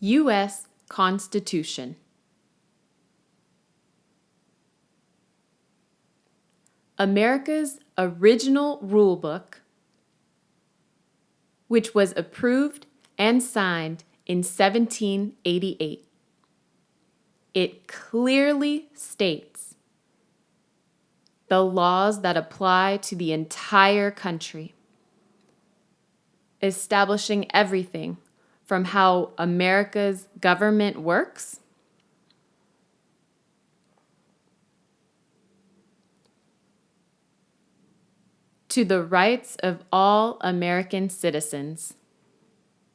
U.S. Constitution America's original rulebook, which was approved and signed in 1788. It clearly states the laws that apply to the entire country, establishing everything from how America's government works to the rights of all American citizens.